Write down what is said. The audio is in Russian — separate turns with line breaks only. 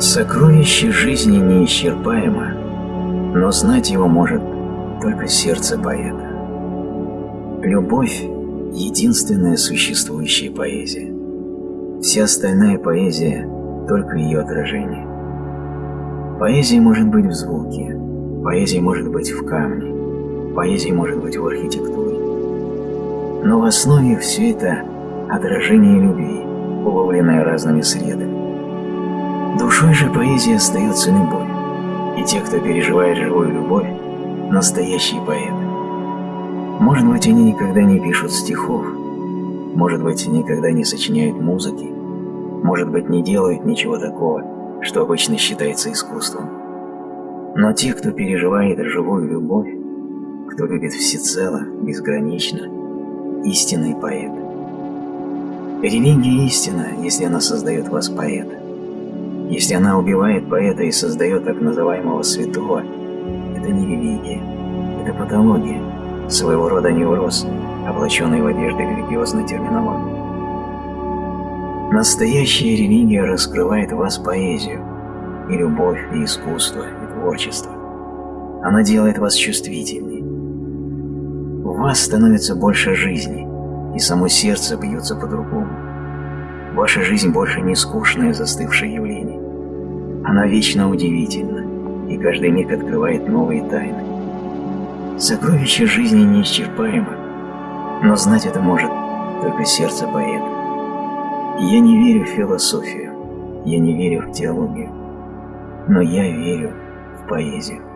Сокровище жизни неисчерпаемо, но знать его может только сердце поэта. Любовь – единственная существующая поэзия. Вся остальная поэзия – только ее отражение. Поэзия может быть в звуке, поэзия может быть в камне, поэзия может быть в архитектуре. Но в основе все это отражение любви, уловленное разными средами. Душой же поэзия остается любовь, и те, кто переживает живую любовь, настоящие поэты. Может быть, они никогда не пишут стихов, может быть, никогда не сочиняют музыки, может быть, не делают ничего такого, что обычно считается искусством. Но те, кто переживает живую любовь, кто любит всецело, безгранично, истинный поэт. Религия истина, если она создает вас поэта. Если она убивает поэта и создает так называемого святого, это не религия, это патология, своего рода невроз, облаченный в одежды религиозной терминологии. Настоящая религия раскрывает в вас поэзию, и любовь, и искусство, и творчество. Она делает вас чувствительнее. У вас становится больше жизни, и само сердце бьется по-другому. Ваша жизнь больше не скучное застывшее явление. Она вечно удивительна, и каждый миг открывает новые тайны. Сокровище жизни неисчерпаемо, но знать это может только сердце поэта. Я не верю в философию, я не верю в теологию, но я верю в поэзию.